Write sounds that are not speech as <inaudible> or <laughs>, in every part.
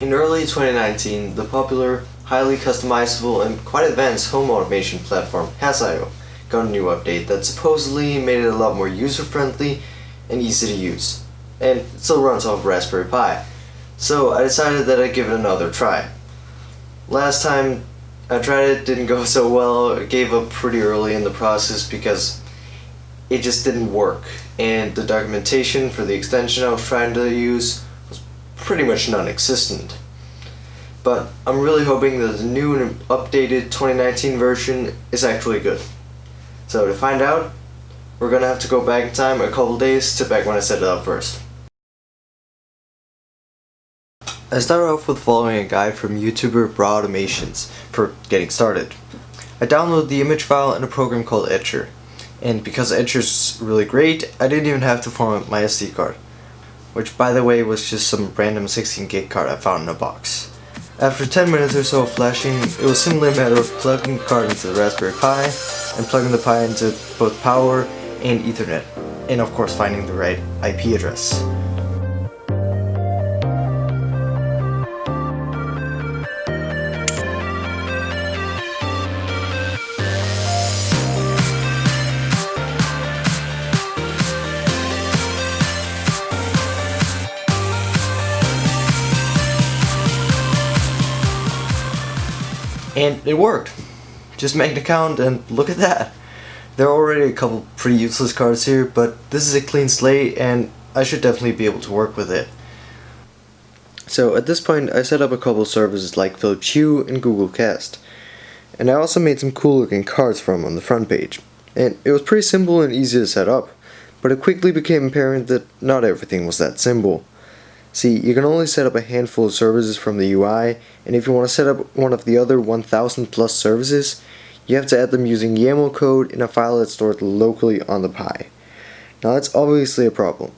In early 2019, the popular, highly customizable, and quite advanced home automation platform Hass.io got a new update that supposedly made it a lot more user-friendly and easy to use. And it still runs off Raspberry Pi. So I decided that I'd give it another try. Last time I tried it didn't go so well, I gave up pretty early in the process because it just didn't work. And the documentation for the extension I was trying to use pretty much non-existent. But I'm really hoping that the new and updated 2019 version is actually good. So to find out, we're gonna have to go back in time a couple days to back when I set it up first. I started off with following a guide from YouTuber BRUH Automations for getting started. I downloaded the image file in a program called Etcher, and because Etcher's really great, I didn't even have to format my SD card which by the way was just some random 16 gig card I found in a box. After 10 minutes or so of flashing, it was simply a matter of plugging the card into the Raspberry Pi and plugging the Pi into both power and Ethernet, and of course finding the right IP address. And it worked. Just make an account and look at that. There are already a couple pretty useless cards here, but this is a clean slate and I should definitely be able to work with it. So at this point I set up a couple services like Philips Hue and Google Cast. And I also made some cool looking cards from on the front page. And it was pretty simple and easy to set up, but it quickly became apparent that not everything was that simple. See, you can only set up a handful of services from the UI, and if you want to set up one of the other 1000 plus services, you have to add them using YAML code in a file that's stored locally on the Pi. Now that's obviously a problem.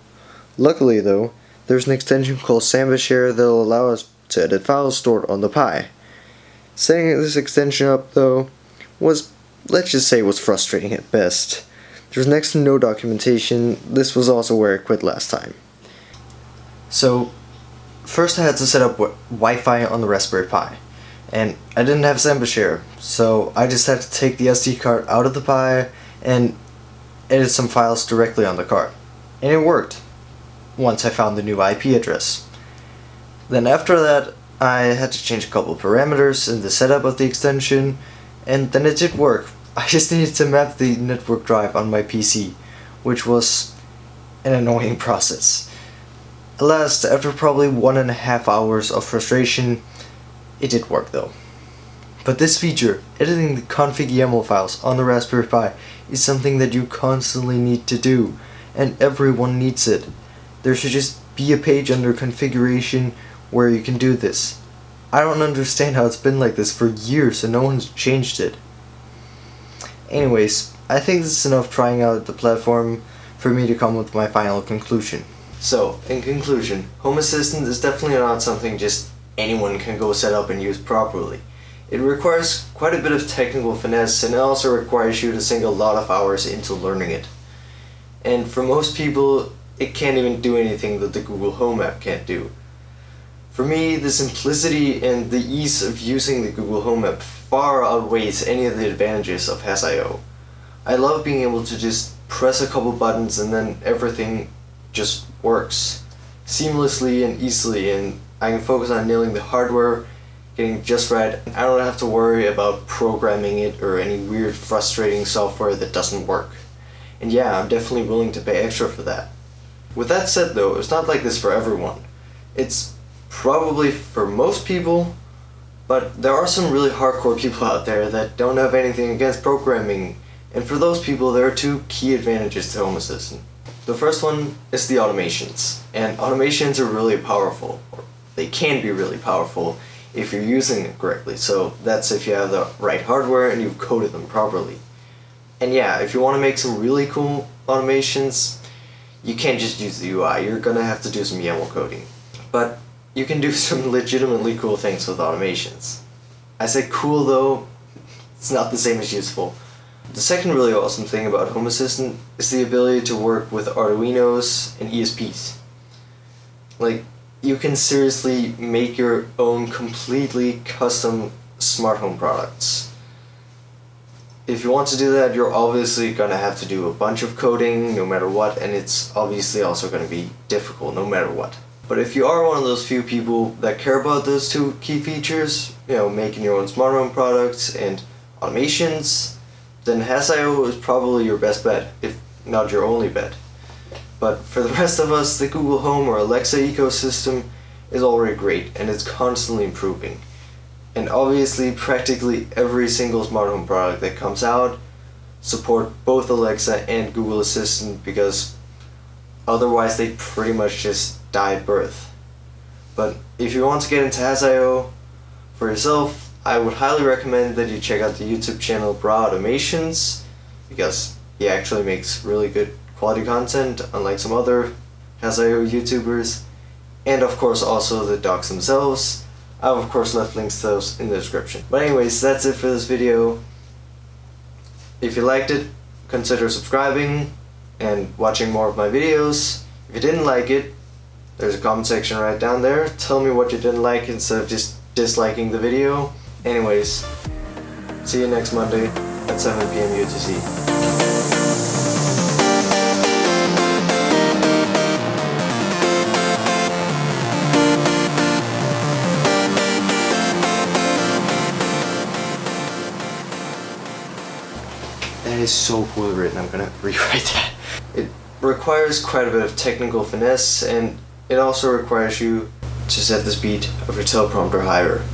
Luckily though, there's an extension called Samba Share that will allow us to edit files stored on the Pi. Setting this extension up though was, let's just say, was frustrating at best. There's next to no documentation, this was also where I quit last time. So first I had to set up Wi-Fi on the Raspberry Pi and I didn't have Samba Share so I just had to take the SD card out of the Pi and edit some files directly on the card and it worked once I found the new IP address. Then after that I had to change a couple parameters in the setup of the extension and then it did work. <laughs> I just needed to map the network drive on my PC which was an annoying <laughs> process. At last, after probably one and a half hours of frustration, it did work though. But this feature, editing the config YAML files on the Raspberry Pi, is something that you constantly need to do, and everyone needs it. There should just be a page under configuration where you can do this. I don't understand how it's been like this for years and no one's changed it. Anyways, I think this is enough trying out the platform for me to come with my final conclusion. So, in conclusion, Home Assistant is definitely not something just anyone can go set up and use properly. It requires quite a bit of technical finesse and it also requires you to sink a lot of hours into learning it. And for most people, it can't even do anything that the Google Home app can't do. For me, the simplicity and the ease of using the Google Home app far outweighs any of the advantages of Hass.io. I love being able to just press a couple buttons and then everything just works seamlessly and easily and I can focus on nailing the hardware, getting just right. I don't have to worry about programming it or any weird frustrating software that doesn't work. And yeah, I'm definitely willing to pay extra for that. With that said though, it's not like this for everyone. It's probably for most people, but there are some really hardcore people out there that don't have anything against programming, and for those people there are two key advantages to Home Assistant. The first one is the automations. And automations are really powerful. They can be really powerful if you're using them correctly. So that's if you have the right hardware and you've coded them properly. And yeah, if you want to make some really cool automations, you can't just use the UI. You're going to have to do some YAML coding. But you can do <laughs> some legitimately cool things with automations. I say cool though, it's not the same as useful. The second really awesome thing about Home Assistant is the ability to work with Arduinos and ESPs. Like, you can seriously make your own completely custom smart home products. If you want to do that, you're obviously gonna have to do a bunch of coding no matter what, and it's obviously also gonna be difficult no matter what. But if you are one of those few people that care about those two key features, you know, making your own smart home products and automations, then Hass.io is probably your best bet, if not your only bet. But for the rest of us, the Google Home or Alexa ecosystem is already great and it's constantly improving. And obviously, practically every single smart home product that comes out support both Alexa and Google Assistant because otherwise they pretty much just die at birth. But if you want to get into Hass.io for yourself, I would highly recommend that you check out the YouTube channel BRUH Automations because he actually makes really good quality content unlike some other Hass.io YouTubers and of course also the docs themselves. I've of course left links to those in the description. But anyways, that's it for this video. If you liked it, consider subscribing and watching more of my videos. If you didn't like it, there's a comment section right down there. Tell me what you didn't like instead of just disliking the video. Anyways, see you next Monday at 7 p.m. UTC. That is so poorly written, I'm gonna <laughs> rewrite that. It requires quite a bit of technical finesse and it also requires you to set the speed of your teleprompter higher.